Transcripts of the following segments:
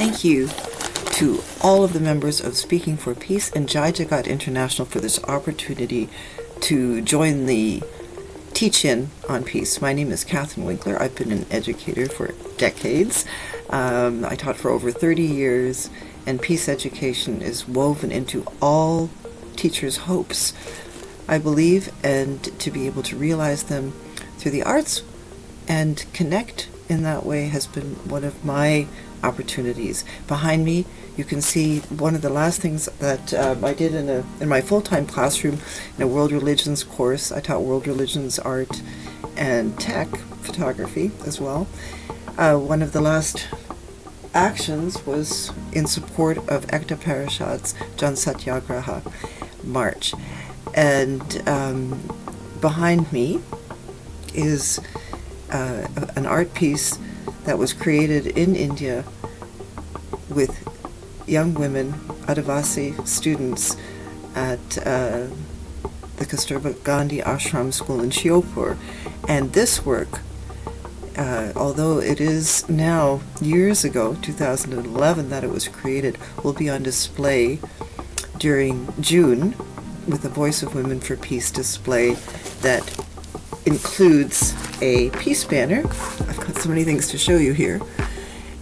Thank you to all of the members of Speaking for Peace and Jai Jagat International for this opportunity to join the teach-in on peace. My name is Catherine Winkler. I've been an educator for decades. Um, I taught for over 30 years, and peace education is woven into all teachers' hopes. I believe, and to be able to realize them through the arts and connect in that way has been one of my opportunities. Behind me, you can see one of the last things that um, I did in a in my full-time classroom in a world religions course. I taught world religions art and tech photography as well. Uh, one of the last actions was in support of Ekta Parishad's Jan Satyagraha March. And um, behind me is uh, an art piece that was created in India with young women, Adivasi students at uh, the Kasturba Gandhi Ashram School in Shiopur. And this work, uh, although it is now years ago, 2011, that it was created, will be on display during June with the Voice of Women for Peace display that includes a peace banner. I've got so many things to show you here.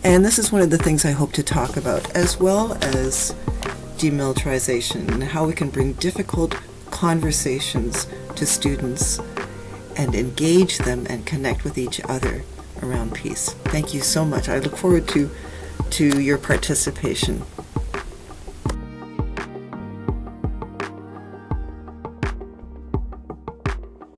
And this is one of the things I hope to talk about, as well as demilitarization and how we can bring difficult conversations to students and engage them and connect with each other around peace. Thank you so much. I look forward to, to your participation.